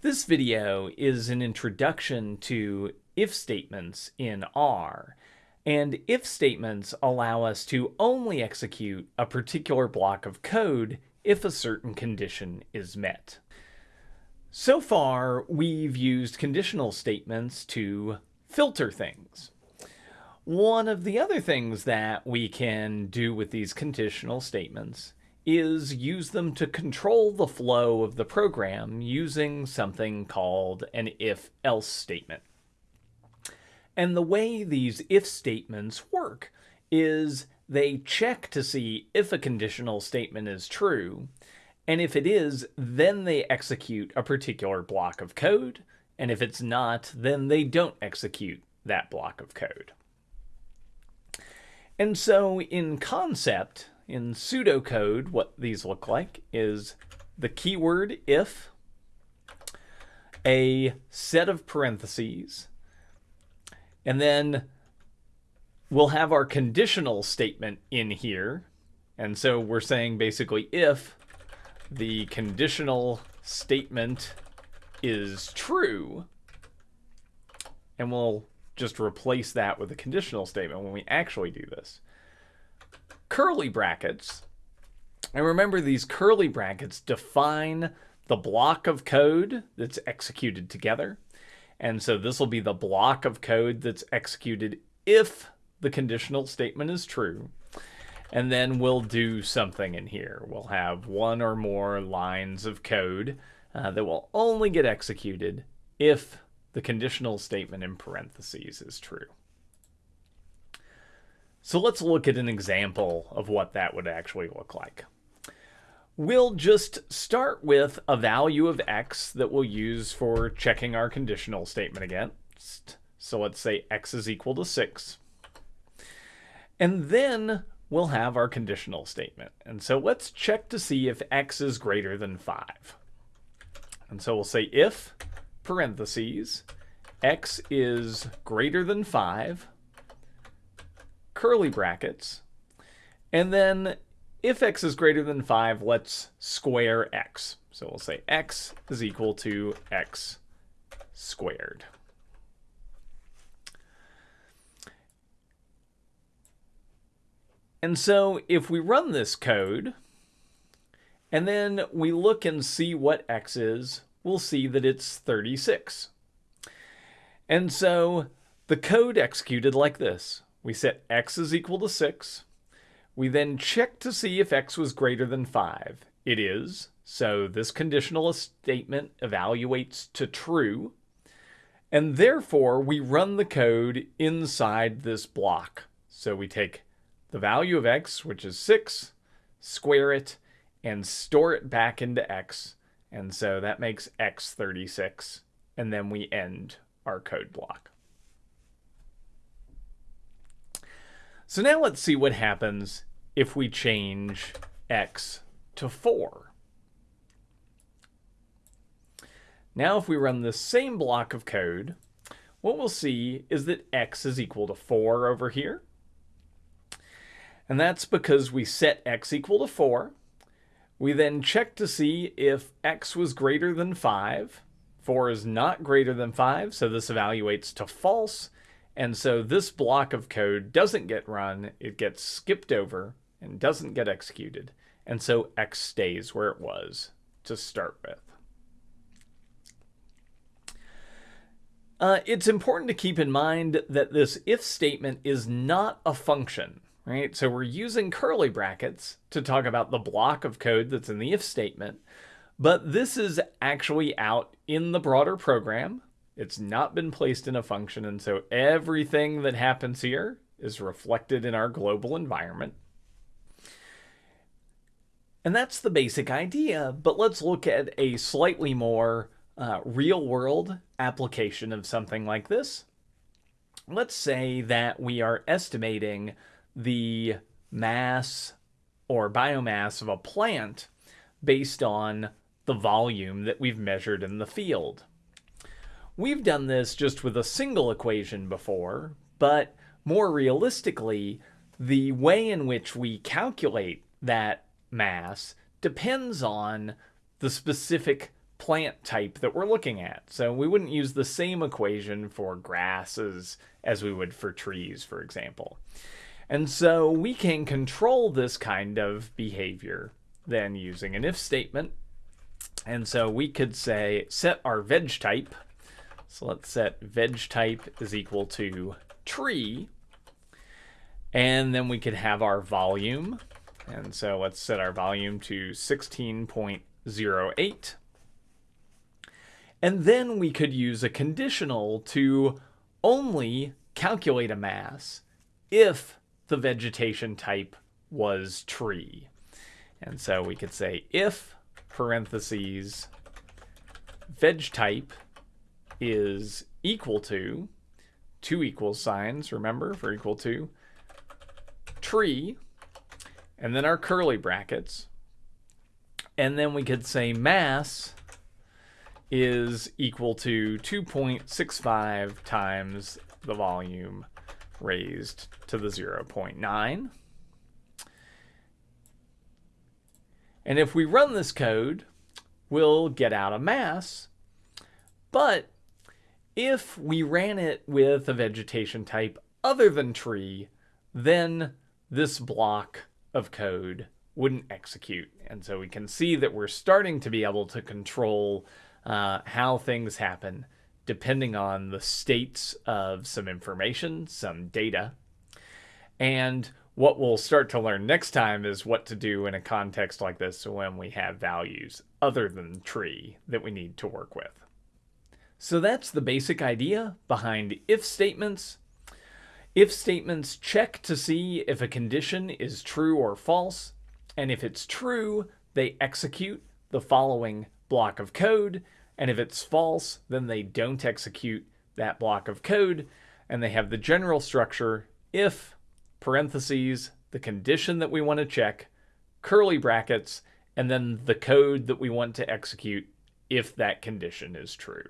This video is an introduction to if statements in R. And if statements allow us to only execute a particular block of code if a certain condition is met. So far, we've used conditional statements to filter things. One of the other things that we can do with these conditional statements is use them to control the flow of the program using something called an if-else statement. And the way these if statements work is they check to see if a conditional statement is true, and if it is, then they execute a particular block of code, and if it's not, then they don't execute that block of code. And so in concept, in pseudocode, what these look like is the keyword if, a set of parentheses, and then we'll have our conditional statement in here. And so we're saying basically if the conditional statement is true, and we'll just replace that with a conditional statement when we actually do this curly brackets. And remember these curly brackets define the block of code that's executed together. And so this will be the block of code that's executed if the conditional statement is true. And then we'll do something in here. We'll have one or more lines of code uh, that will only get executed if the conditional statement in parentheses is true. So let's look at an example of what that would actually look like. We'll just start with a value of x that we'll use for checking our conditional statement against. So let's say x is equal to 6. And then we'll have our conditional statement. And so let's check to see if x is greater than 5. And so we'll say if, parentheses, x is greater than 5, curly brackets. And then if x is greater than 5, let's square x. So we'll say x is equal to x squared. And so if we run this code, and then we look and see what x is, we'll see that it's 36. And so the code executed like this. We set x is equal to 6. We then check to see if x was greater than 5. It is, so this conditional statement evaluates to true. And therefore, we run the code inside this block. So we take the value of x, which is 6, square it, and store it back into x. And so that makes x 36. And then we end our code block. So now let's see what happens if we change x to 4. Now if we run the same block of code, what we'll see is that x is equal to 4 over here. And that's because we set x equal to 4. We then check to see if x was greater than 5. 4 is not greater than 5, so this evaluates to false. And so this block of code doesn't get run, it gets skipped over and doesn't get executed. And so X stays where it was to start with. Uh, it's important to keep in mind that this if statement is not a function, right? So we're using curly brackets to talk about the block of code that's in the if statement, but this is actually out in the broader program. It's not been placed in a function, and so everything that happens here is reflected in our global environment. And that's the basic idea, but let's look at a slightly more uh, real-world application of something like this. Let's say that we are estimating the mass or biomass of a plant based on the volume that we've measured in the field. We've done this just with a single equation before, but more realistically, the way in which we calculate that mass depends on the specific plant type that we're looking at. So we wouldn't use the same equation for grasses as we would for trees, for example. And so we can control this kind of behavior then using an if statement. And so we could say set our veg type. So let's set veg type is equal to tree. And then we could have our volume. And so let's set our volume to 16.08. And then we could use a conditional to only calculate a mass if the vegetation type was tree. And so we could say if parentheses veg type is equal to two equal signs, remember, for equal to tree, and then our curly brackets. And then we could say mass is equal to 2.65 times the volume raised to the 0.9. And if we run this code, we'll get out a mass. But if we ran it with a vegetation type other than tree, then this block of code wouldn't execute. And so we can see that we're starting to be able to control uh, how things happen depending on the states of some information, some data. And what we'll start to learn next time is what to do in a context like this when we have values other than tree that we need to work with. So that's the basic idea behind if statements. If statements check to see if a condition is true or false, and if it's true, they execute the following block of code, and if it's false, then they don't execute that block of code. And they have the general structure if, parentheses, the condition that we want to check, curly brackets, and then the code that we want to execute if that condition is true.